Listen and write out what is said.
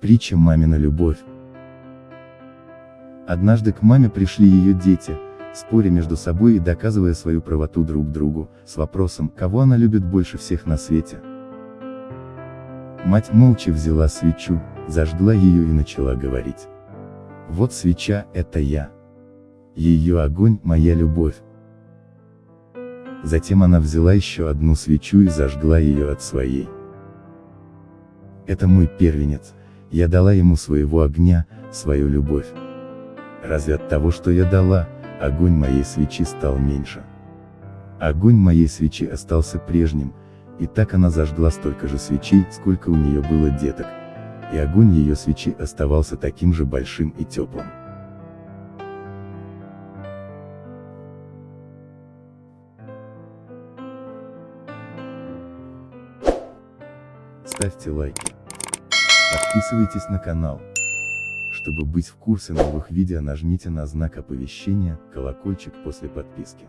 Притча «Мамина любовь». Однажды к маме пришли ее дети, споря между собой и доказывая свою правоту друг другу, с вопросом, кого она любит больше всех на свете. Мать молча взяла свечу, зажгла ее и начала говорить. Вот свеча, это я. Ее огонь, моя любовь. Затем она взяла еще одну свечу и зажгла ее от своей. Это мой первенец, я дала ему своего огня, свою любовь. Разве от того, что я дала, огонь моей свечи стал меньше? Огонь моей свечи остался прежним, и так она зажгла столько же свечей, сколько у нее было деток, и огонь ее свечи оставался таким же большим и теплым. Ставьте лайки. Подписывайтесь на канал. Чтобы быть в курсе новых видео нажмите на знак оповещения, колокольчик после подписки.